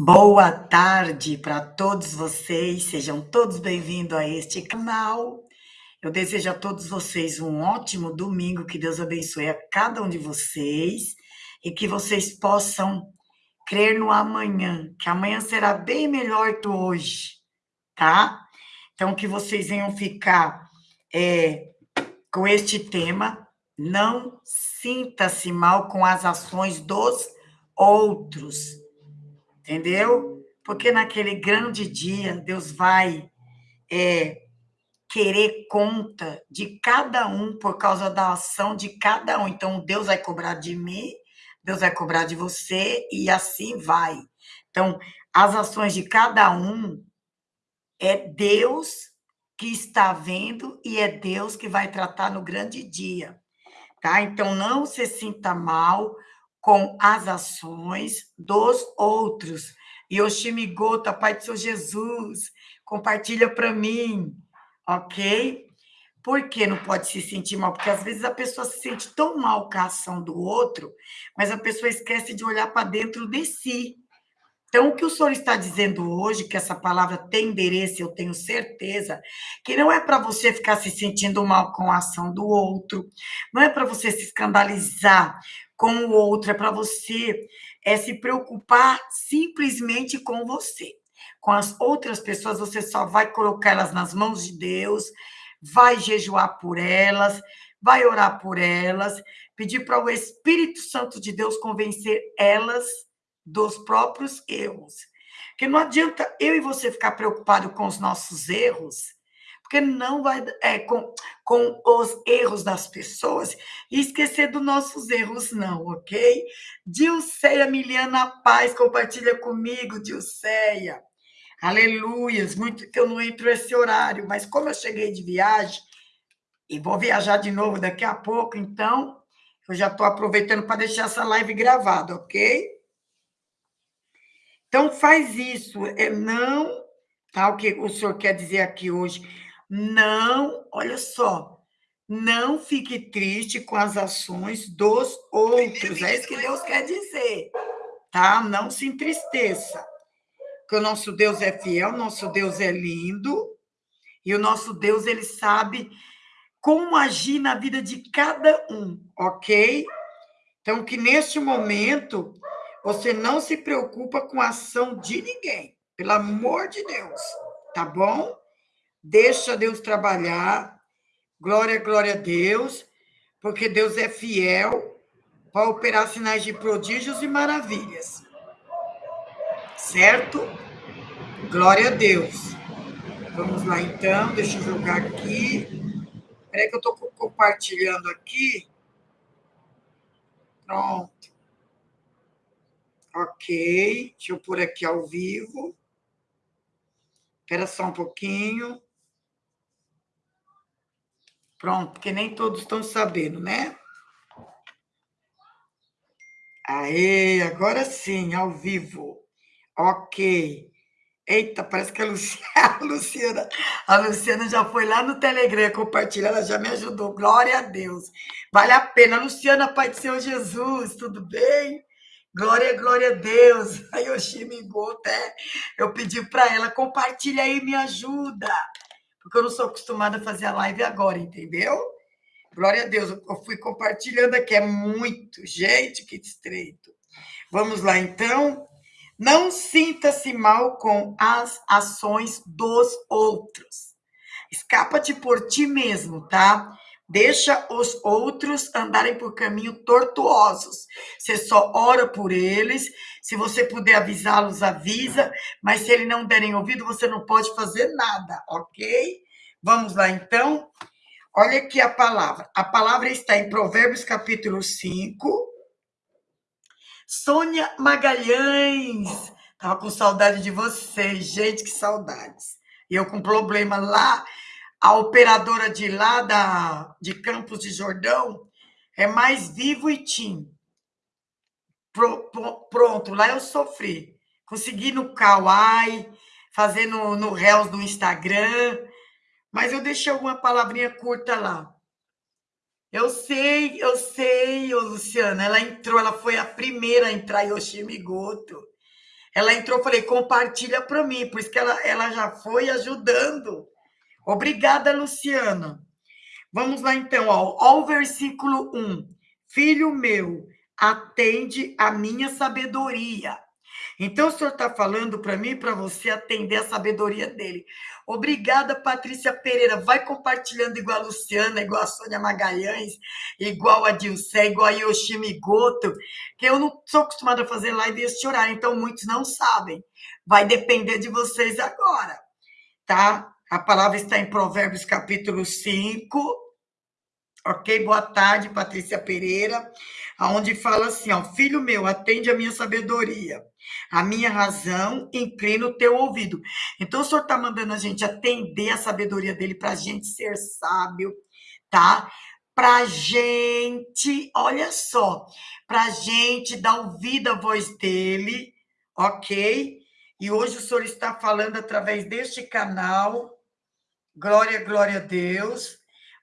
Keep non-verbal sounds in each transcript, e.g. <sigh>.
Boa tarde para todos vocês, sejam todos bem-vindos a este canal. Eu desejo a todos vocês um ótimo domingo, que Deus abençoe a cada um de vocês e que vocês possam crer no amanhã, que amanhã será bem melhor que hoje, tá? Então, que vocês venham ficar é, com este tema, não sinta-se mal com as ações dos outros entendeu? Porque naquele grande dia, Deus vai é, querer conta de cada um por causa da ação de cada um. Então, Deus vai cobrar de mim, Deus vai cobrar de você, e assim vai. Então, as ações de cada um é Deus que está vendo e é Deus que vai tratar no grande dia. Tá? Então, não se sinta mal com as ações dos outros. Yoshimi Gota, Pai do Seu Jesus, compartilha para mim, ok? Por que não pode se sentir mal? Porque às vezes a pessoa se sente tão mal com a ação do outro, mas a pessoa esquece de olhar para dentro de si. Então, o que o senhor está dizendo hoje, que essa palavra tem endereço, eu tenho certeza, que não é para você ficar se sentindo mal com a ação do outro, não é para você se escandalizar com o outro, é para você é se preocupar simplesmente com você. Com as outras pessoas, você só vai colocar elas nas mãos de Deus, vai jejuar por elas, vai orar por elas, pedir para o Espírito Santo de Deus convencer elas dos próprios erros. Porque não adianta eu e você ficar preocupado com os nossos erros, porque não vai é, com, com os erros das pessoas e esquecer dos nossos erros, não, ok? Dilceia Miliana Paz, compartilha comigo, Dilceia. Aleluias, muito que eu não entro esse horário, mas como eu cheguei de viagem e vou viajar de novo daqui a pouco, então eu já estou aproveitando para deixar essa live gravada, ok? Então faz isso, é não, tá? O que o senhor quer dizer aqui hoje? Não, olha só, não fique triste com as ações dos outros. É isso que Deus quer dizer, tá? Não se entristeça. Porque o nosso Deus é fiel, nosso Deus é lindo, e o nosso Deus, ele sabe como agir na vida de cada um, ok? Então, que neste momento você não se preocupa com a ação de ninguém, pelo amor de Deus, tá bom? Deixa Deus trabalhar, glória, glória a Deus, porque Deus é fiel para operar sinais de prodígios e maravilhas. Certo? Glória a Deus. Vamos lá, então, deixa eu jogar aqui. Espera que eu estou compartilhando aqui. Pronto. Ok, deixa eu pôr aqui ao vivo. Espera só um pouquinho. Pronto, porque nem todos estão sabendo, né? Aê, agora sim, ao vivo. Ok. Eita, parece que a Luciana, <laughs> a Luciana, a Luciana já foi lá no Telegram compartilhar, ela já me ajudou. Glória a Deus. Vale a pena. Luciana, Pai do Senhor Jesus, tudo bem? Glória, glória a Deus. A Yoshimi Gota, eu pedi para ela, compartilha aí, me ajuda porque eu não sou acostumada a fazer a live agora, entendeu? Glória a Deus, eu fui compartilhando aqui, é muito. Gente, que estreito. Vamos lá, então. Não sinta-se mal com as ações dos outros. Escapa-te por ti mesmo, tá? Deixa os outros andarem por caminho tortuosos. Você só ora por eles. Se você puder avisá-los, avisa. Mas se eles não derem ouvido, você não pode fazer nada, ok? Vamos lá, então. Olha aqui a palavra. A palavra está em Provérbios, capítulo 5. Sônia Magalhães. Estava com saudade de vocês. Gente, que saudades. Eu com problema lá a operadora de lá da, de Campos de Jordão é mais vivo e tim. Pro, pro, pronto, lá eu sofri. Consegui no Kawaii, fazer no, no Reels do Instagram, mas eu deixei alguma palavrinha curta lá. Eu sei, eu sei, ô Luciana, ela entrou, ela foi a primeira a entrar em Oshimigoto. Ela entrou, falei, compartilha para mim, por isso que ela, ela já foi ajudando. Obrigada, Luciana. Vamos lá então, ó, ó o versículo 1. Filho meu, atende a minha sabedoria. Então, o senhor está falando para mim, para você atender a sabedoria dele. Obrigada, Patrícia Pereira. Vai compartilhando igual a Luciana, igual a Sônia Magalhães, igual a Dilcé, igual a Yoshimi Goto, que eu não sou acostumada a fazer live este horário, então muitos não sabem. Vai depender de vocês agora, tá? A palavra está em Provérbios capítulo 5, ok? Boa tarde, Patrícia Pereira, aonde fala assim, ó, filho meu, atende a minha sabedoria, a minha razão, inclina o teu ouvido. Então, o senhor está mandando a gente atender a sabedoria dele para a gente ser sábio, tá? Para gente, olha só, para gente dar ouvido à voz dele, ok? E hoje o senhor está falando através deste canal, glória, glória a Deus,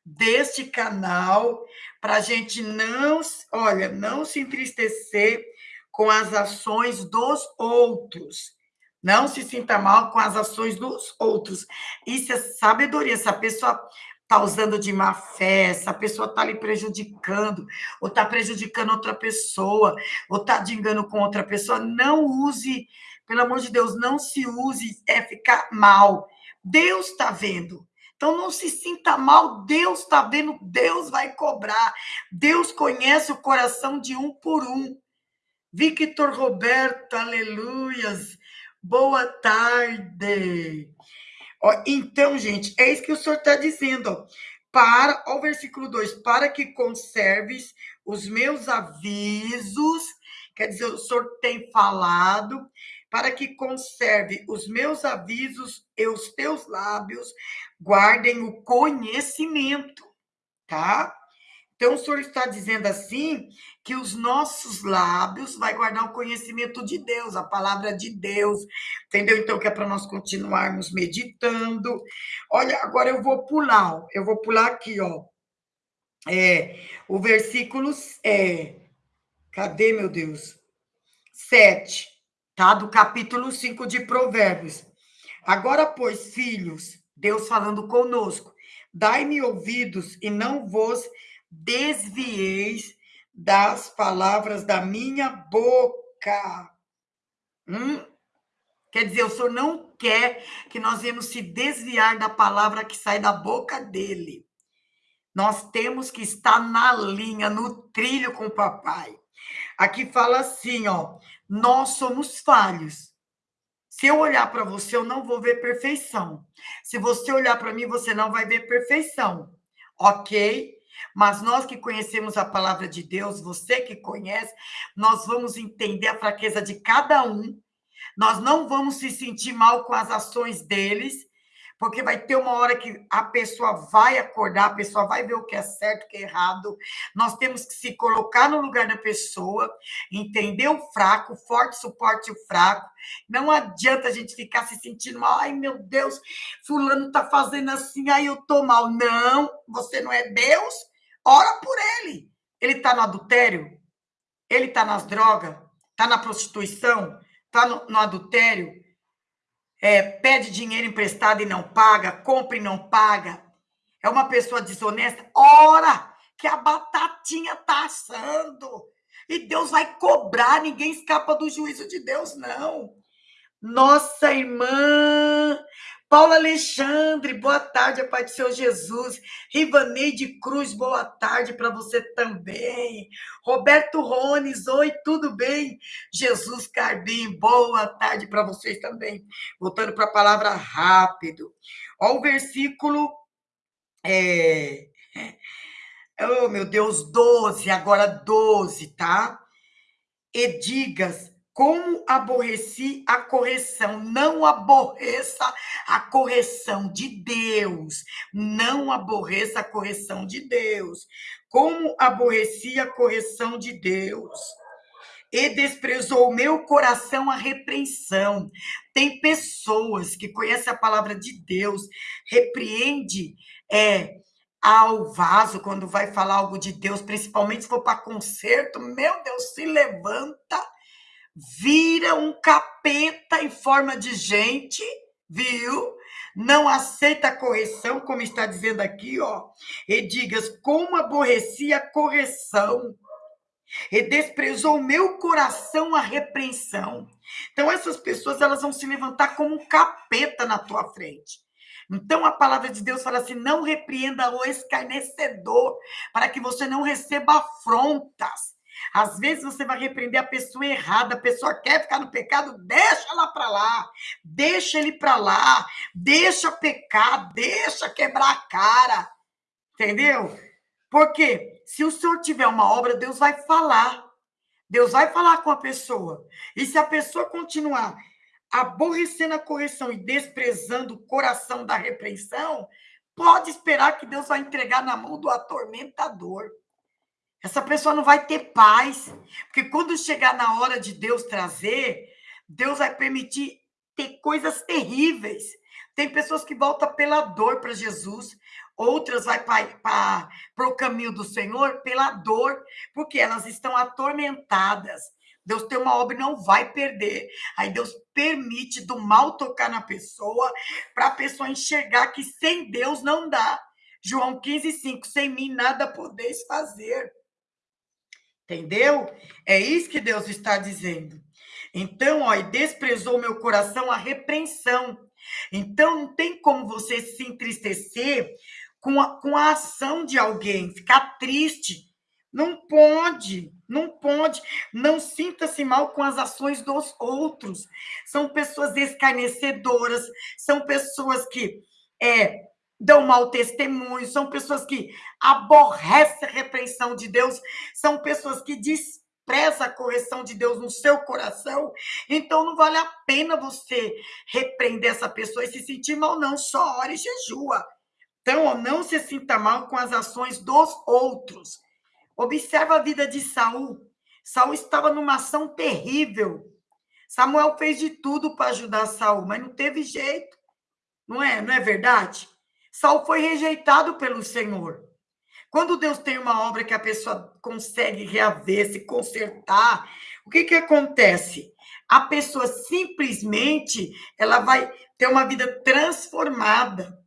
deste canal para a gente não, olha, não se entristecer com as ações dos outros. Não se sinta mal com as ações dos outros. Isso é sabedoria. Essa pessoa está usando de má fé, essa pessoa está lhe prejudicando, ou está prejudicando outra pessoa, ou está de engano com outra pessoa. Não use, pelo amor de Deus, não se use, é ficar mal. Deus está vendo. Então não se sinta mal, Deus está vendo, Deus vai cobrar. Deus conhece o coração de um por um. Victor Roberto, aleluias. Boa tarde. Ó, então, gente, é isso que o senhor está dizendo. Para, ó, o versículo 2: para que conserves os meus avisos, quer dizer, o senhor tem falado, para que conserve os meus avisos e os teus lábios guardem o conhecimento, tá? Então, o senhor está dizendo assim que os nossos lábios vai guardar o conhecimento de Deus, a palavra de Deus, entendeu? Então, que é para nós continuarmos meditando. Olha, agora eu vou pular, eu vou pular aqui, ó. É, o versículo é, cadê, meu Deus? 7, tá? Do capítulo 5 de Provérbios. Agora, pois, filhos, Deus falando conosco. Dai-me ouvidos e não vos desvieis das palavras da minha boca. Hum? Quer dizer, o Senhor não quer que nós venhamos se desviar da palavra que sai da boca dele. Nós temos que estar na linha, no trilho com o papai. Aqui fala assim, ó, nós somos falhos. Se eu olhar para você, eu não vou ver perfeição. Se você olhar para mim, você não vai ver perfeição. Ok? Mas nós que conhecemos a palavra de Deus, você que conhece, nós vamos entender a fraqueza de cada um. Nós não vamos se sentir mal com as ações deles porque vai ter uma hora que a pessoa vai acordar, a pessoa vai ver o que é certo, o que é errado. Nós temos que se colocar no lugar da pessoa, entender o fraco, o forte suporte o fraco. Não adianta a gente ficar se sentindo mal. Ai, meu Deus, fulano tá fazendo assim, aí eu tô mal. Não, você não é Deus. Ora por ele. Ele tá no adultério? Ele tá nas drogas? Tá na prostituição? Tá no, no adultério? É, pede dinheiro emprestado e não paga, compra e não paga, é uma pessoa desonesta, ora que a batatinha está assando. E Deus vai cobrar, ninguém escapa do juízo de Deus, não. Nossa irmã Paula Alexandre, boa tarde, a Pai do Seu Jesus. Rivaneide Cruz, boa tarde para você também. Roberto Rones, oi, tudo bem? Jesus Carbim, boa tarde para vocês também. Voltando para a palavra rápido. Olha o versículo. É... Oh, meu Deus, 12, agora 12, tá? E digas como aborreci a correção. Não aborreça a correção de Deus. Não aborreça a correção de Deus. Como aborreci a correção de Deus. E desprezou o meu coração a repreensão. Tem pessoas que conhecem a palavra de Deus, repreende é, ao vaso quando vai falar algo de Deus, principalmente se for para conserto. Meu Deus, se levanta vira um capeta em forma de gente, viu? Não aceita a correção, como está dizendo aqui, ó. E digas, como aborreci a correção e desprezou o meu coração a repreensão. Então essas pessoas elas vão se levantar como um capeta na tua frente. Então a palavra de Deus fala assim: não repreenda o escarnecedor, para que você não receba afrontas. Às vezes você vai repreender a pessoa errada, a pessoa quer ficar no pecado, deixa ela para lá, deixa ele para lá, deixa pecar, deixa quebrar a cara. Entendeu? Porque se o senhor tiver uma obra, Deus vai falar. Deus vai falar com a pessoa. E se a pessoa continuar aborrecendo a correção e desprezando o coração da repreensão, pode esperar que Deus vai entregar na mão do atormentador. Essa pessoa não vai ter paz, porque quando chegar na hora de Deus trazer, Deus vai permitir ter coisas terríveis. Tem pessoas que voltam pela dor para Jesus, outras vai para o caminho do Senhor pela dor, porque elas estão atormentadas. Deus tem uma obra e não vai perder. Aí Deus permite do mal tocar na pessoa, para a pessoa enxergar que sem Deus não dá. João 15, 5. Sem mim nada podeis fazer. Entendeu? É isso que Deus está dizendo. Então, ó, e desprezou meu coração a repreensão. Então, não tem como você se entristecer com a, com a ação de alguém, ficar triste. Não pode, não pode. Não sinta-se mal com as ações dos outros. São pessoas escarnecedoras, são pessoas que é, dão mau testemunho, são pessoas que aborrecem a repreensão de Deus, são pessoas que desprezam a correção de Deus no seu coração. Então não vale a pena você repreender essa pessoa e se sentir mal, não. Só ore e jejua. Então, não se sinta mal com as ações dos outros. Observa a vida de Saul. Saul estava numa ação terrível. Samuel fez de tudo para ajudar Saul, mas não teve jeito. Não é? Não é verdade? Saul foi rejeitado pelo Senhor. Quando Deus tem uma obra que a pessoa consegue reaver, se consertar, o que que acontece? A pessoa simplesmente ela vai ter uma vida transformada.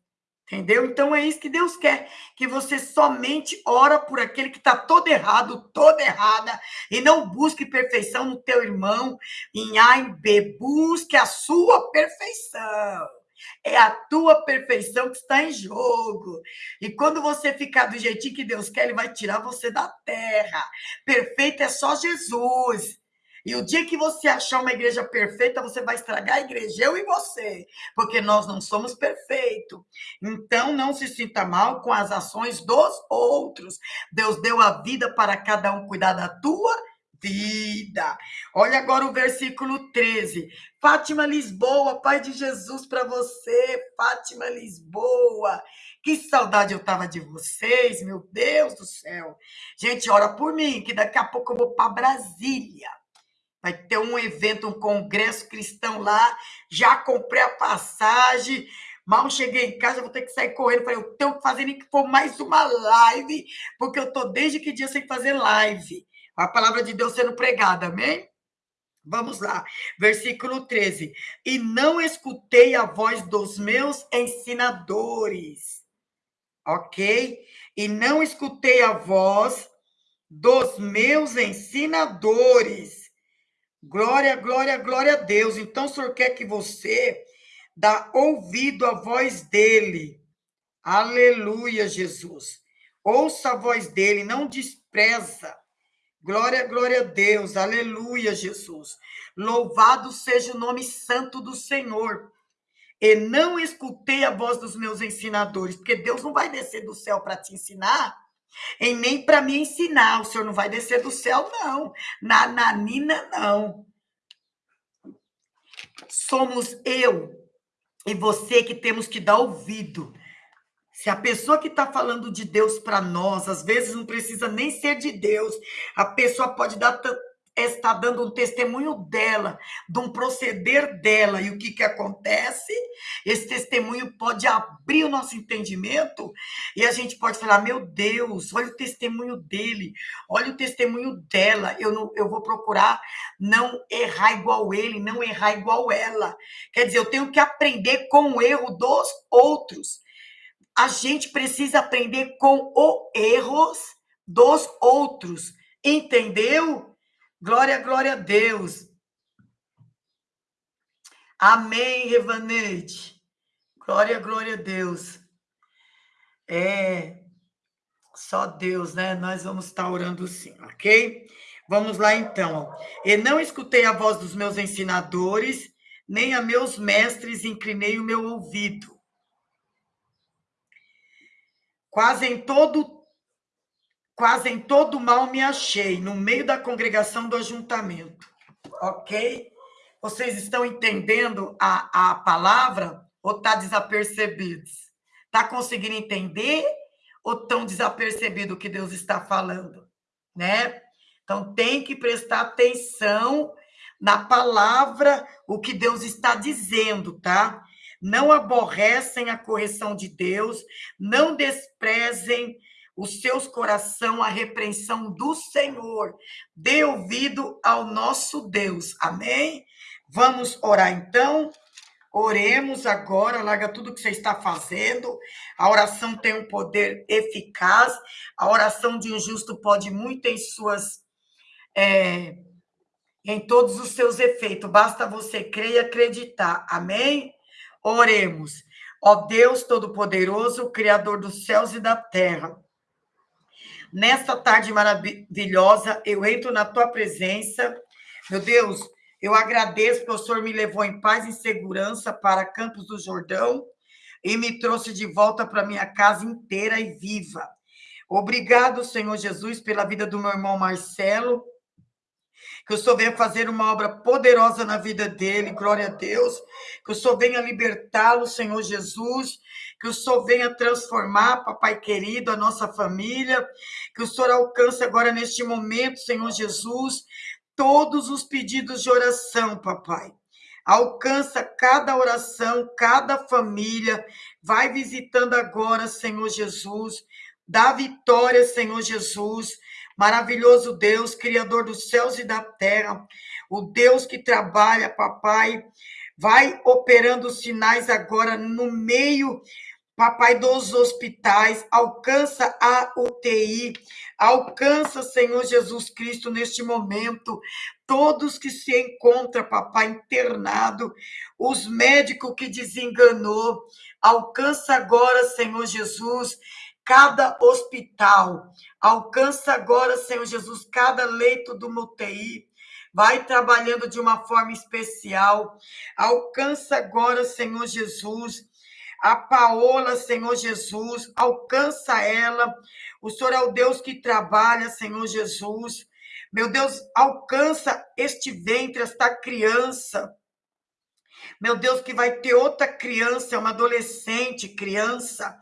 Entendeu? Então é isso que Deus quer, que você somente ora por aquele que está todo errado, toda errada, e não busque perfeição no teu irmão em A e B, busque a sua perfeição. É a tua perfeição que está em jogo. E quando você ficar do jeitinho que Deus quer, Ele vai tirar você da terra. Perfeito é só Jesus. E o dia que você achar uma igreja perfeita, você vai estragar a igreja, eu e você, porque nós não somos perfeitos. Então, não se sinta mal com as ações dos outros. Deus deu a vida para cada um cuidar da tua vida. Olha agora o versículo 13. Fátima Lisboa, Pai de Jesus para você, Fátima Lisboa. Que saudade eu tava de vocês, meu Deus do céu. Gente, ora por mim, que daqui a pouco eu vou para Brasília. Vai ter um evento, um congresso cristão lá. Já comprei a passagem. Mal cheguei em casa, vou ter que sair correndo. Falei, eu tenho que fazer nem que for mais uma live, porque eu tô desde que dia sem fazer live. A palavra de Deus sendo pregada, amém? Vamos lá, versículo 13. E não escutei a voz dos meus ensinadores. Ok? E não escutei a voz dos meus ensinadores. Glória, glória, glória a Deus. Então, o Senhor quer que você dá ouvido à voz dele. Aleluia, Jesus. Ouça a voz dele, não despreza. Glória, glória a Deus. Aleluia, Jesus. Louvado seja o nome santo do Senhor. E não escutei a voz dos meus ensinadores, porque Deus não vai descer do céu para te ensinar e nem para me ensinar. O senhor não vai descer do céu, não. Na nanina, não. Somos eu e você que temos que dar ouvido. Se a pessoa que está falando de Deus para nós, às vezes não precisa nem ser de Deus, a pessoa pode dar está dando um testemunho dela, de um proceder dela. E o que, que acontece? Esse testemunho pode abrir o nosso entendimento e a gente pode falar: meu Deus, olha o testemunho dele, olha o testemunho dela. Eu, não, eu vou procurar não errar igual ele, não errar igual ela. Quer dizer, eu tenho que aprender com o erro dos outros. A gente precisa aprender com os erros dos outros. Entendeu? Glória, glória a Deus. Amém, Revaneide. Glória, glória a Deus. É só Deus, né? Nós vamos estar orando sim, ok? Vamos lá então. E não escutei a voz dos meus ensinadores, nem a meus mestres inclinei o meu ouvido. Quase em todo Quase em todo mal me achei, no meio da congregação do ajuntamento. Ok? Vocês estão entendendo a, a palavra ou está desapercebidos? Está conseguindo entender ou estão desapercebidos o que Deus está falando? Né? Então tem que prestar atenção na palavra, o que Deus está dizendo, tá? Não aborrecem a correção de Deus, não desprezem os seus coração a repreensão do Senhor. Dê ouvido ao nosso Deus. Amém? Vamos orar então. Oremos agora, larga tudo que você está fazendo. A oração tem um poder eficaz. A oração de um justo pode muito em suas é, em todos os seus efeitos. Basta você crer e acreditar. Amém? Oremos. Ó Deus Todo-Poderoso, Criador dos céus e da terra. Nesta tarde maravilhosa, eu entro na tua presença. Meu Deus, eu agradeço que o Senhor me levou em paz e segurança para Campos do Jordão e me trouxe de volta para minha casa inteira e viva. Obrigado, Senhor Jesus, pela vida do meu irmão Marcelo. Que o Senhor venha fazer uma obra poderosa na vida dele, glória a Deus. Que o Senhor venha libertá-lo, Senhor Jesus que o Senhor venha transformar, papai querido, a nossa família, que o Senhor alcance agora neste momento, Senhor Jesus, todos os pedidos de oração, papai. Alcança cada oração, cada família. Vai visitando agora, Senhor Jesus. Dá vitória, Senhor Jesus. Maravilhoso Deus, Criador dos céus e da terra. O Deus que trabalha, papai. Vai operando sinais agora no meio papai, dos hospitais, alcança a UTI, alcança, Senhor Jesus Cristo, neste momento, todos que se encontram, papai, internado, os médicos que desenganou, alcança agora, Senhor Jesus, cada hospital, alcança agora, Senhor Jesus, cada leito do UTI, vai trabalhando de uma forma especial, alcança agora, Senhor Jesus, a Paola, Senhor Jesus, alcança ela. O Senhor é o Deus que trabalha, Senhor Jesus. Meu Deus, alcança este ventre, esta criança. Meu Deus, que vai ter outra criança, uma adolescente, criança.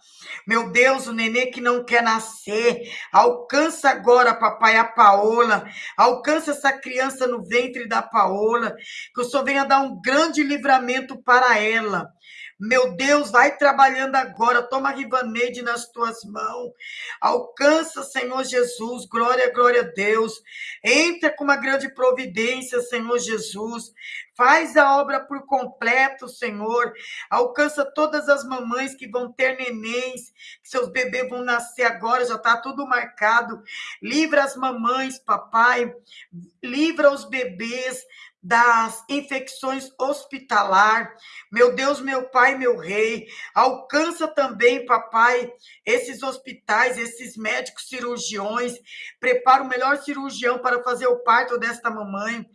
Meu Deus, o nenê que não quer nascer. Alcança agora, papai, a Paola. Alcança essa criança no ventre da Paola. Que o Senhor venha dar um grande livramento para ela. Meu Deus, vai trabalhando agora. Toma Rivaneide nas tuas mãos. Alcança, Senhor Jesus. Glória, glória a Deus. Entra com uma grande providência, Senhor Jesus. Faz a obra por completo, Senhor. Alcança todas as mamães que vão ter nenéns, que seus bebês vão nascer agora, já está tudo marcado. Livra as mamães, papai. Livra os bebês das infecções hospitalar. Meu Deus, meu Pai, meu Rei, alcança também, papai, esses hospitais, esses médicos cirurgiões. Prepara o melhor cirurgião para fazer o parto desta mamãe.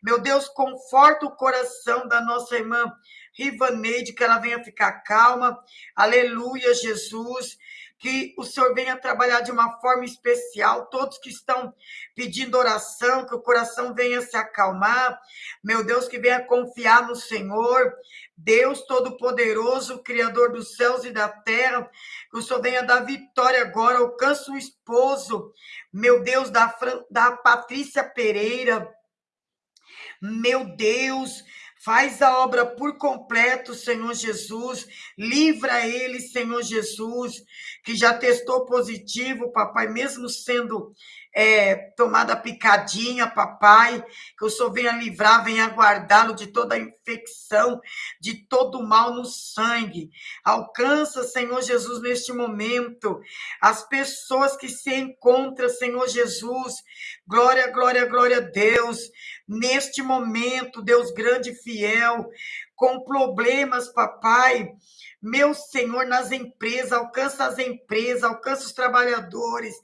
Meu Deus, conforta o coração da nossa irmã Rivaneide, que ela venha ficar calma. Aleluia, Jesus que o Senhor venha trabalhar de uma forma especial, todos que estão pedindo oração, que o coração venha se acalmar, meu Deus, que venha confiar no Senhor, Deus Todo-Poderoso, Criador dos céus e da terra, que o Senhor venha dar vitória agora, alcança o esposo, meu Deus, da, da Patrícia Pereira, Meu Deus, Faz a obra por completo, Senhor Jesus. Livra ele, Senhor Jesus, que já testou positivo, papai, mesmo sendo é, tomada picadinha, papai, que o Senhor venha livrar, venha guardá-lo de toda a infecção, de todo mal no sangue. Alcança, Senhor Jesus, neste momento, as pessoas que se encontram, Senhor Jesus. Glória, glória, glória a Deus. Neste momento, Deus grande e fiel, com problemas, papai, meu Senhor, nas empresas, alcança as empresas, alcança os trabalhadores,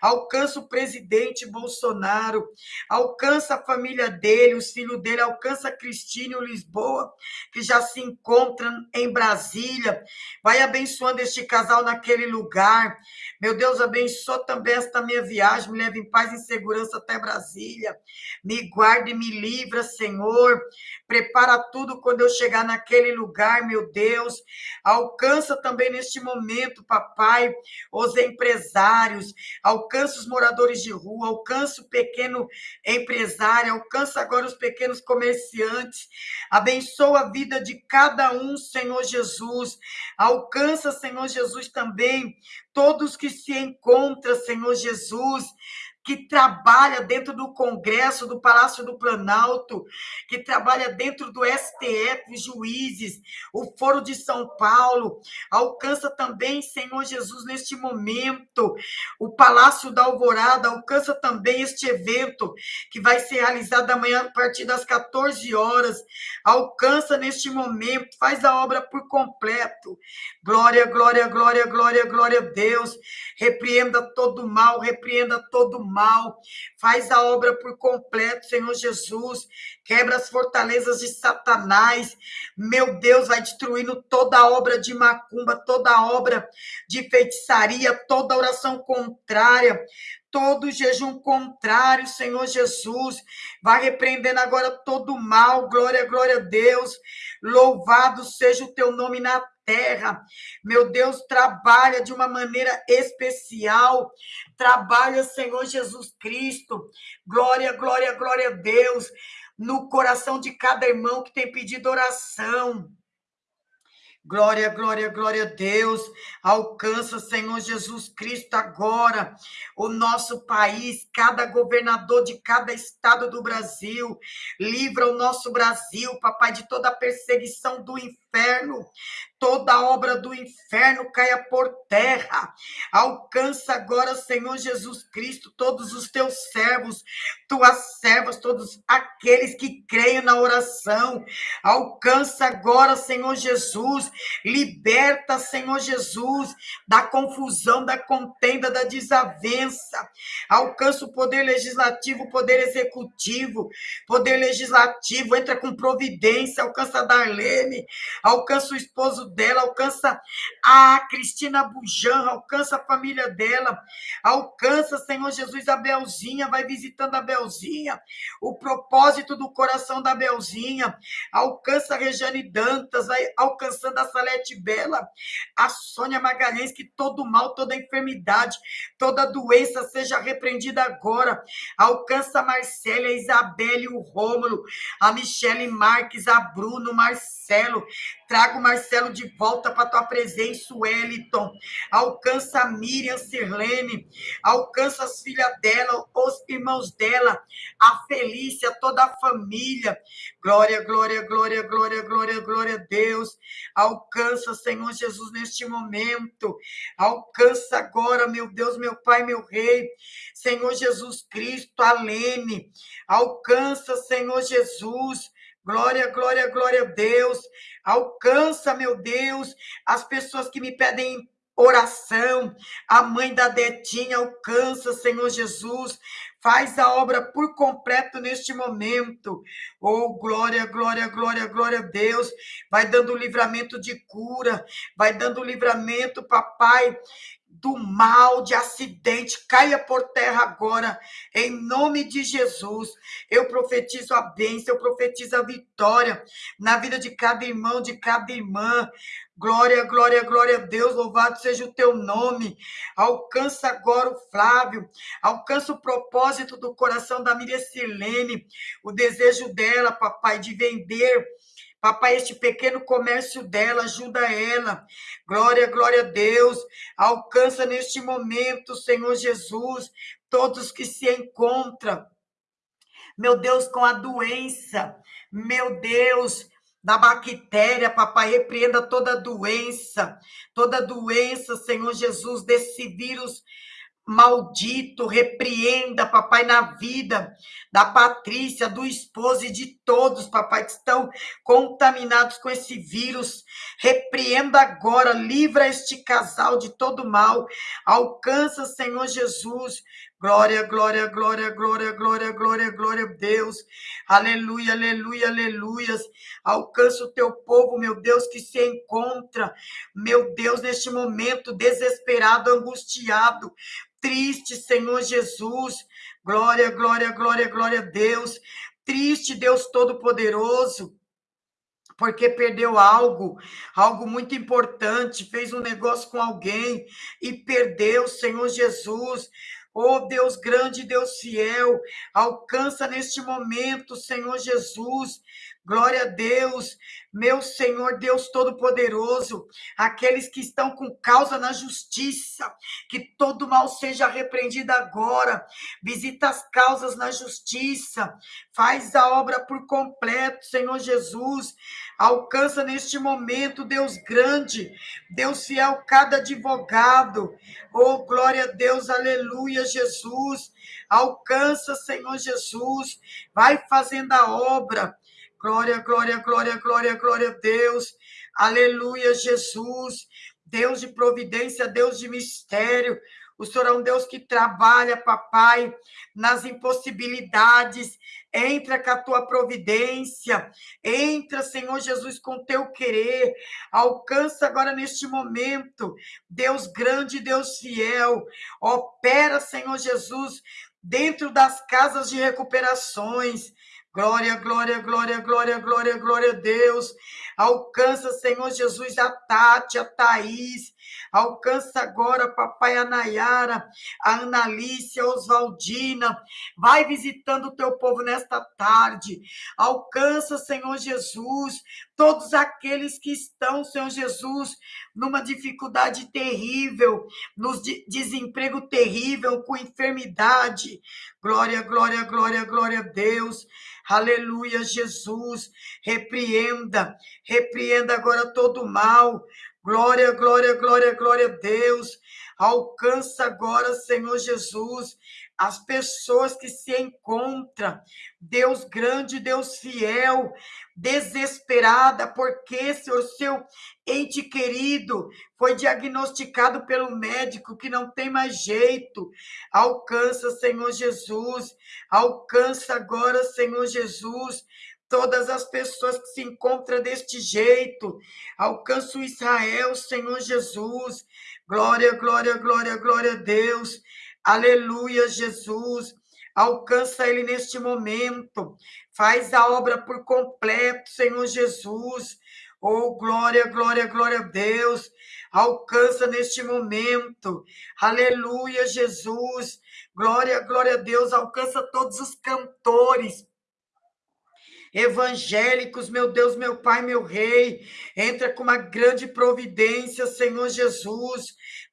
alcança o presidente Bolsonaro, alcança a família dele, os filhos dele, alcança a Cristina e Lisboa, que já se encontram em Brasília. Vai abençoando este casal naquele lugar. Meu Deus, abençoa também esta minha viagem, me leve em paz e segurança até Brasília. Me guarde e me livra, Senhor. Prepara tudo quando eu chegar naquele lugar, meu Deus. Alcança também neste momento, papai, os empresários, alcança os moradores de rua, alcança o pequeno empresário, alcança agora os pequenos comerciantes. Abençoa a vida de cada um, Senhor Jesus. Alcança, Senhor Jesus, também todos que se encontram, Senhor Jesus, que trabalha dentro do Congresso, do Palácio do Planalto, que trabalha dentro do STF, juízes, o Foro de São Paulo, alcança também, Senhor Jesus, neste momento, o Palácio da Alvorada, alcança também este evento que vai ser realizado amanhã a partir das 14 horas, alcança neste momento, faz a obra por completo. Glória, glória, glória, glória, glória a Deus. Repreenda todo mal, repreenda todo mal mal, faz a obra por completo, Senhor Jesus, quebra as fortalezas de Satanás, meu Deus, vai destruindo toda a obra de macumba, toda a obra de feitiçaria, toda oração contrária, todo jejum contrário, Senhor Jesus. Vai repreendendo agora todo mal. Glória, glória a Deus. Louvado seja o teu nome na terra. Meu Deus, trabalha de uma maneira especial. Trabalha, Senhor Jesus Cristo. Glória, glória, glória a Deus. No coração de cada irmão que tem pedido oração. Glória, glória, glória a Deus. Alcança, Senhor Jesus Cristo, agora o nosso país, cada governador de cada estado do Brasil. Livra o nosso Brasil, papai, de toda a perseguição do inferno toda obra do inferno caia por terra. Alcança agora, Senhor Jesus Cristo, todos os teus servos, tuas servas, todos aqueles que creem na oração. Alcança agora, Senhor Jesus, liberta, Senhor Jesus, da confusão, da contenda, da desavença. Alcança o poder legislativo, o poder executivo, poder legislativo, entra com providência, alcança a Darlene, alcança o esposo dela, alcança a Cristina Bujan, alcança a família dela, alcança, Senhor Jesus, a Belzinha, vai visitando a Belzinha, o propósito do coração da Belzinha, alcança a Rejane Dantas, vai alcançando a Salete Bela, a Sônia Magalhães, que todo mal, toda enfermidade, toda doença seja repreendida agora, alcança a Marcela, a Isabelle, o Rômulo, a Michele Marques, a Bruno, Marcelo, traga o Marcelo de volta para tua presença, Wellington. Alcança a Miriam Sirlene, alcança as filhas dela, os irmãos dela, a Felícia, toda a família. Glória, glória, glória, glória, glória, glória a Deus. Alcança, Senhor Jesus, neste momento. Alcança agora, meu Deus, meu Pai, meu Rei. Senhor Jesus Cristo, a Lene. Alcança, Senhor Jesus. Glória, glória, glória a Deus. Alcança, meu Deus, as pessoas que me pedem oração. A mãe da Detinha alcança, Senhor Jesus. Faz a obra por completo neste momento. Oh, glória, glória, glória, glória a Deus. Vai dando livramento de cura, vai dando livramento, papai, do mal, de acidente, caia por terra agora, em nome de Jesus. Eu profetizo a bênção, eu profetizo a vitória na vida de cada irmão, de cada irmã. Glória, glória, glória a Deus, louvado seja o teu nome. Alcança agora o Flávio, alcança o propósito do coração da Miriam Silene, o desejo dela, papai, de vender Papai, este pequeno comércio dela, ajuda ela. Glória, glória a Deus. Alcança neste momento, Senhor Jesus, todos que se encontram. Meu Deus, com a doença. Meu Deus, da bactéria, papai, repreenda toda doença, toda doença, Senhor Jesus, desse vírus maldito, repreenda, papai, na vida da Patrícia, do esposo e de todos, papai, que estão contaminados com esse vírus. Repreenda agora, livra este casal de todo mal. Alcança, Senhor Jesus. Glória, glória, glória, glória, glória, glória, glória Deus. Aleluia, aleluia, aleluias. Alcança o teu povo, meu Deus, que se encontra, meu Deus, neste momento desesperado, angustiado, triste, Senhor Jesus. Glória, glória, glória, glória Deus. Triste, Deus Todo-Poderoso porque perdeu algo, algo muito importante, fez um negócio com alguém e perdeu, Senhor Jesus. Oh Deus grande, Deus fiel, alcança neste momento, Senhor Jesus, Glória a Deus, meu Senhor Deus Todo-Poderoso, aqueles que estão com causa na justiça, que todo mal seja repreendido agora. Visita as causas na justiça, faz a obra por completo, Senhor Jesus. Alcança neste momento, Deus grande, Deus fiel, cada advogado. Oh, glória a Deus, aleluia, Jesus. Alcança, Senhor Jesus, vai fazendo a obra Glória, glória, glória, glória, glória a Deus. Aleluia, Jesus. Deus de providência, Deus de mistério. O Senhor é um Deus que trabalha, papai, nas impossibilidades. Entra com a tua providência. Entra, Senhor Jesus, com teu querer. Alcança agora neste momento. Deus grande, Deus fiel. Opera, Senhor Jesus, dentro das casas de recuperações. Glória, glória, glória, glória, glória, glória a Deus. Alcança, Senhor Jesus, a Tati, a Thaís. Alcança agora, papai, a Nayara, a Analice, a Oswaldina. Vai visitando o teu povo nesta tarde. Alcança, Senhor Jesus, todos aqueles que estão, Senhor Jesus, numa dificuldade terrível, no desemprego terrível, com enfermidade. Glória, glória, glória, glória a Deus. Aleluia, Jesus. Repreenda, repreenda agora todo mal. Glória, glória, glória, glória a Deus. Alcança agora, Senhor Jesus, as pessoas que se encontram, Deus grande, Deus fiel, desesperada, porque seu, seu ente querido foi diagnosticado pelo médico que não tem mais jeito. Alcança, Senhor Jesus, alcança agora, Senhor Jesus, todas as pessoas que se encontram deste jeito. Alcança o Israel, Senhor Jesus. Glória, glória, glória, glória a Deus. Aleluia, Jesus. Alcança ele neste momento. Faz a obra por completo, Senhor Jesus. Oh, glória, glória, glória a Deus. Alcança neste momento. Aleluia, Jesus. Glória, glória a Deus. Alcança todos os cantores evangélicos, meu Deus, meu Pai, meu Rei, entra com uma grande providência, Senhor Jesus,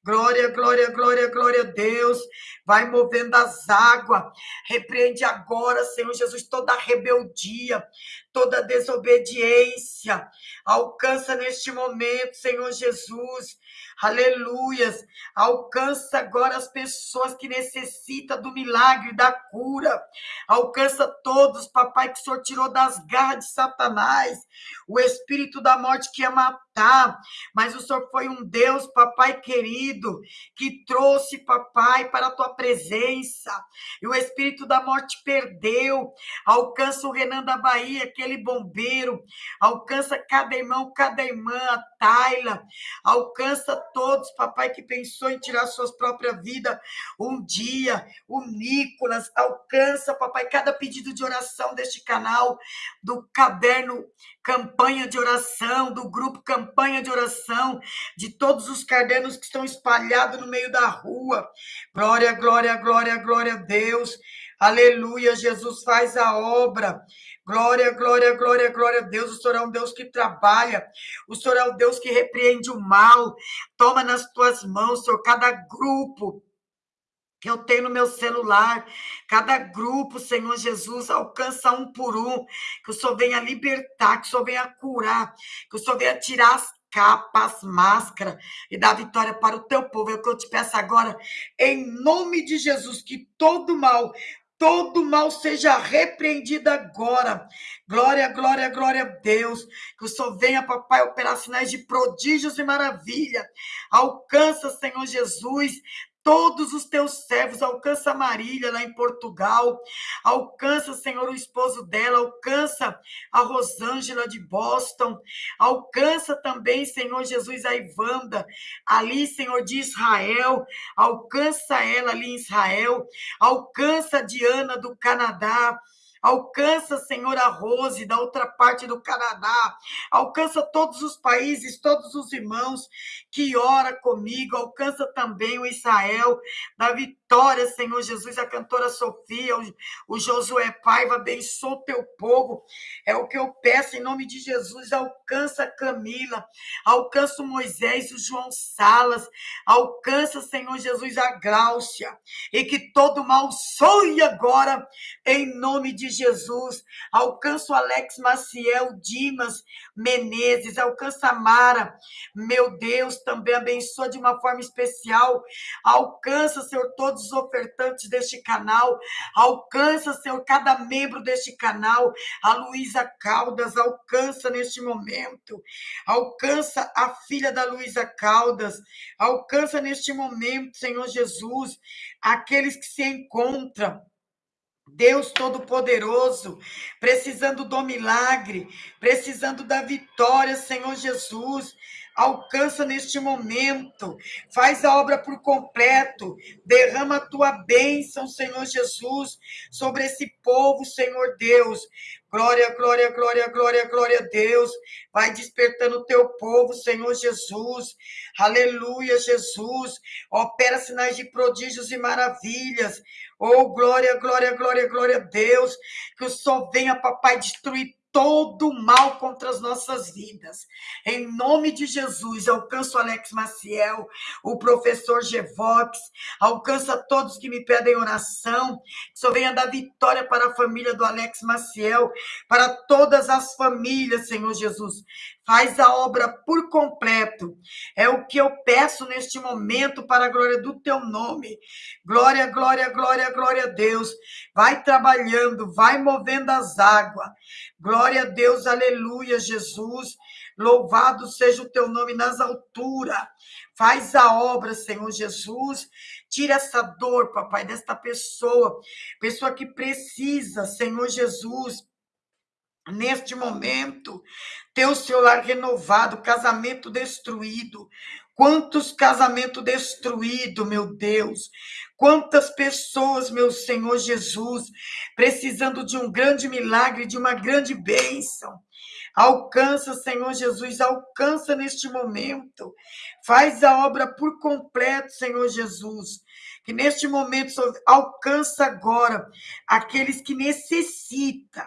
Glória, glória, glória, glória a Deus. Vai movendo as águas. Repreende agora, Senhor Jesus, toda rebeldia, toda desobediência. Alcança neste momento, Senhor Jesus. Aleluias. Alcança agora as pessoas que necessitam do milagre, da cura. Alcança todos, papai, que o Senhor tirou das garras de Satanás. O espírito da morte que ia matar. Mas o Senhor foi um Deus, papai querido, que trouxe, papai, para a tua presença. E o espírito da morte perdeu. Alcança o Renan da Bahia, que aquele bombeiro, alcança cada irmão, cada irmã, a Taila, alcança todos, papai, que pensou em tirar suas próprias vidas um dia, o Nicolas, alcança, papai, cada pedido de oração deste canal, do caderno campanha de oração, do grupo campanha de oração, de todos os cadernos que estão espalhados no meio da rua. Glória, glória, glória, glória a Deus. Aleluia, Jesus faz a obra. Glória, glória, glória, glória a Deus. O Senhor é um Deus que trabalha. O Senhor é um Deus que repreende o mal. Toma nas tuas mãos, Senhor, cada grupo que eu tenho no meu celular. Cada grupo, Senhor Jesus, alcança um por um. Que o Senhor venha libertar, que o Senhor venha curar, que o Senhor venha tirar as capas, máscara e dar vitória para o teu povo. É o que eu te peço agora, em nome de Jesus, que todo mal, todo mal seja repreendido agora. Glória, glória, glória a Deus. Que o Senhor venha, papai, operar sinais de prodígios e maravilha. Alcança, Senhor Jesus, todos os teus servos, alcança a Marília lá em Portugal, alcança, Senhor, o esposo dela, alcança a Rosângela de Boston, alcança também, Senhor Jesus, a Ivanda, ali, Senhor, de Israel, alcança ela ali em Israel, alcança a Diana do Canadá, Alcança, Senhor, a Rose da outra parte do Canadá. Alcança todos os países, todos os irmãos que ora comigo. Alcança também o Israel da vitória, Senhor Jesus, a cantora Sofia, o, o Josué Paiva. Abençoa o teu povo. É o que eu peço em nome de Jesus. Alcança Camila. Alcança o Moisés, o João Salas. Alcança, Senhor Jesus, a Gláucia. E que todo mal soe agora em nome de Jesus, alcança o Alex Maciel, Dimas Menezes, alcança a Mara, meu Deus, também abençoa de uma forma especial, alcança, Senhor, todos os ofertantes deste canal, alcança, Senhor, cada membro deste canal, a Luísa Caldas, alcança neste momento, alcança a filha da Luísa Caldas, alcança neste momento, Senhor Jesus, aqueles que se encontram. Deus Todo-Poderoso, precisando do milagre, precisando da vitória, Senhor Jesus. Alcança neste momento, faz a obra por completo, derrama a tua bênção, Senhor Jesus, sobre esse povo, Senhor Deus. Glória, glória, glória, glória, glória a Deus. Vai despertando o teu povo, Senhor Jesus. Aleluia, Jesus. Opera sinais de prodígios e maravilhas. Oh, glória, glória, glória, glória a Deus. Que o Senhor venha, papai, destruir todo mal contra as nossas vidas. Em nome de Jesus, alcança o Alex Maciel, o professor Gevox, alcança todos que me pedem oração, que só venha dar vitória para a família do Alex Maciel, para todas as famílias, Senhor Jesus. Faz a obra por completo. É o que eu peço neste momento para a glória do teu nome. Glória, glória, glória, glória a Deus. Vai trabalhando, vai movendo as águas. Glória a Deus, aleluia, Jesus. Louvado seja o teu nome nas alturas. Faz a obra, Senhor Jesus. Tira essa dor, papai, desta pessoa. Pessoa que precisa, Senhor Jesus neste momento, ter o seu lar renovado, casamento destruído. Quantos casamentos destruídos, meu Deus. Quantas pessoas, meu Senhor Jesus, precisando de um grande milagre, de uma grande bênção. Alcança, Senhor Jesus, alcança neste momento. Faz a obra por completo, Senhor Jesus. Que neste momento alcança agora aqueles que necessitam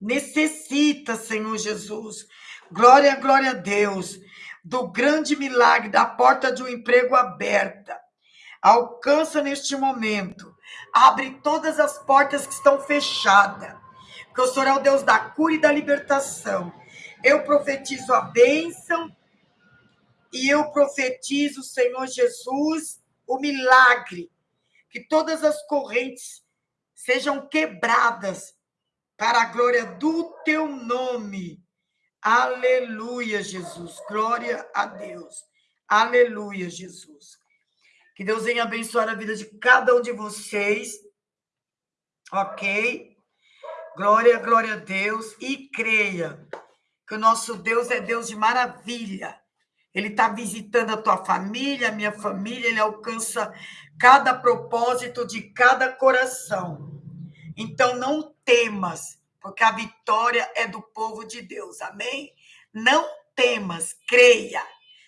necessita, Senhor Jesus. Glória, glória a Deus, do grande milagre da porta de um emprego aberta. Alcança neste momento. Abre todas as portas que estão fechadas. Porque o Senhor é o Deus da cura e da libertação. Eu profetizo a bênção e eu profetizo, Senhor Jesus, o milagre. Que todas as correntes sejam quebradas para a glória do teu nome. Aleluia, Jesus. Glória a Deus. Aleluia, Jesus. Que Deus venha abençoar a vida de cada um de vocês. Ok? Glória, glória a Deus. E creia que o nosso Deus é Deus de maravilha. Ele está visitando a tua família, a minha família, ele alcança cada propósito de cada coração. Então não temas, porque a vitória é do povo de Deus. Amém? Não temas, creia.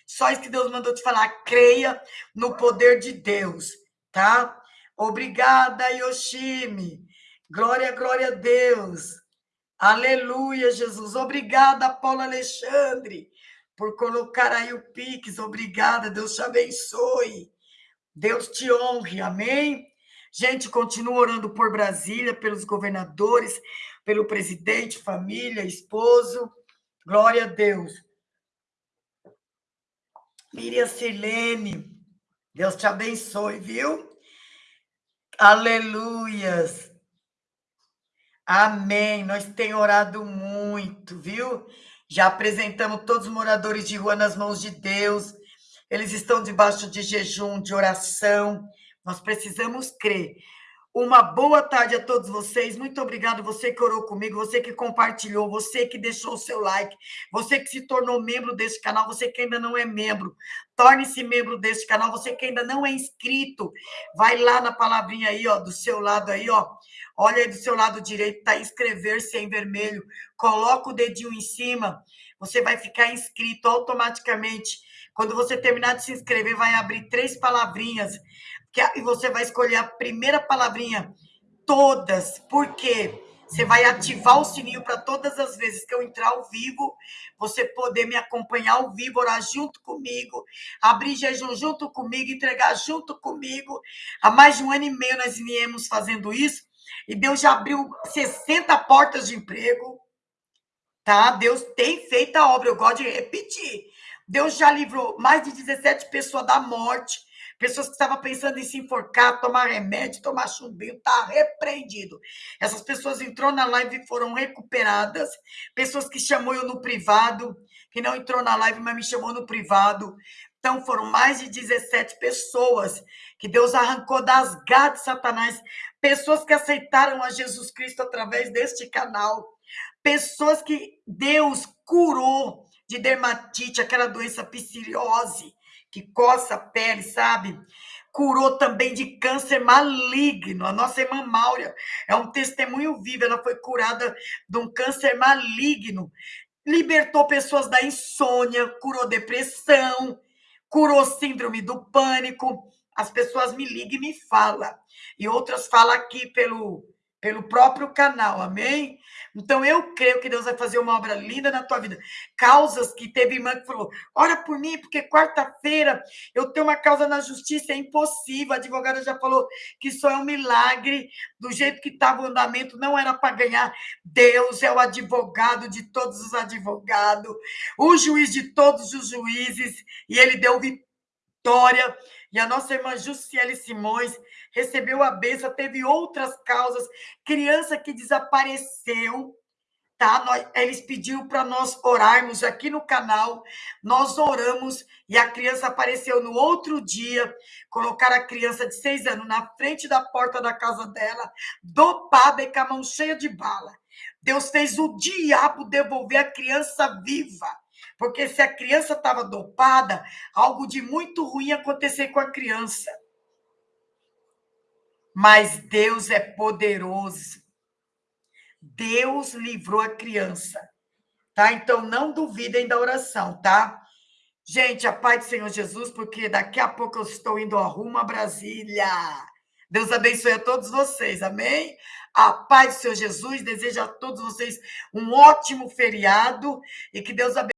Só isso que Deus mandou te falar, creia no poder de Deus, tá? Obrigada, Yoshimi. Glória, glória a Deus. Aleluia, Jesus. Obrigada, Paulo Alexandre, por colocar aí o Pix. Obrigada, Deus te abençoe. Deus te honre, amém? Gente, continua orando por Brasília, pelos governadores, pelo presidente, família, esposo. Glória a Deus. Miriam Silene, Deus te abençoe, viu? Aleluias. Amém. Nós temos orado muito, viu? Já apresentamos todos os moradores de rua nas mãos de Deus. Eles estão debaixo de jejum, de oração. Nós precisamos crer uma boa tarde a todos vocês. Muito obrigado, você que orou comigo, você que compartilhou, você que deixou o seu like, você que se tornou membro deste canal, você que ainda não é membro. Torne-se membro deste canal, você que ainda não é inscrito. Vai lá na palavrinha aí, ó, do seu lado aí, ó. Olha aí do seu lado direito, tá inscrever-se em vermelho. Coloca o dedinho em cima, você vai ficar inscrito automaticamente. Quando você terminar de se inscrever, vai abrir três palavrinhas e você vai escolher a primeira palavrinha, todas, porque você vai ativar o sininho para todas as vezes que eu entrar ao vivo, você poder me acompanhar ao vivo, orar junto comigo, abrir jejum junto comigo, entregar junto comigo. Há mais de um ano e meio nós viemos fazendo isso, e Deus já abriu 60 portas de emprego, tá? Deus tem feito a obra, eu gosto de repetir. Deus já livrou mais de 17 pessoas da morte, Pessoas que estavam pensando em se enforcar, tomar remédio, tomar chumbinho, tá repreendido. Essas pessoas entrou na live e foram recuperadas. Pessoas que chamou eu no privado, que não entrou na live, mas me chamou no privado. Então, foram mais de 17 pessoas que Deus arrancou das garras de Satanás. Pessoas que aceitaram a Jesus Cristo através deste canal. Pessoas que Deus curou de dermatite, aquela doença psoriose que coça a pele, sabe? Curou também de câncer maligno. A nossa irmã Maura é um testemunho vivo. Ela foi curada de um câncer maligno. Libertou pessoas da insônia, curou depressão, curou síndrome do pânico. As pessoas me ligam e me falam. E outras falam aqui pelo pelo próprio canal, amém? Então eu creio que Deus vai fazer uma obra linda na tua vida. Causas que teve irmã que falou: ora por mim, porque quarta-feira eu tenho uma causa na justiça, é impossível. A advogada já falou que só é um milagre, do jeito que estava o andamento, não era para ganhar. Deus é o advogado de todos os advogados, o juiz de todos os juízes, e ele deu vitória. E a nossa irmã Jussiele Simões recebeu a benção, teve outras causas, criança que desapareceu, tá? Nós, eles pediram para nós orarmos aqui no canal, nós oramos e a criança apareceu no outro dia, colocaram a criança de seis anos na frente da porta da casa dela, dopada e com a mão cheia de bala. Deus fez o diabo devolver a criança viva. Porque se a criança estava dopada, algo de muito ruim acontecer com a criança mas Deus é poderoso. Deus livrou a criança, tá? Então não duvidem da oração, tá? Gente, a paz do Senhor Jesus, porque daqui a pouco eu estou indo ao rumo a Brasília. Deus abençoe a todos vocês, amém? A paz do Senhor Jesus deseja a todos vocês um ótimo feriado e que Deus abençoe.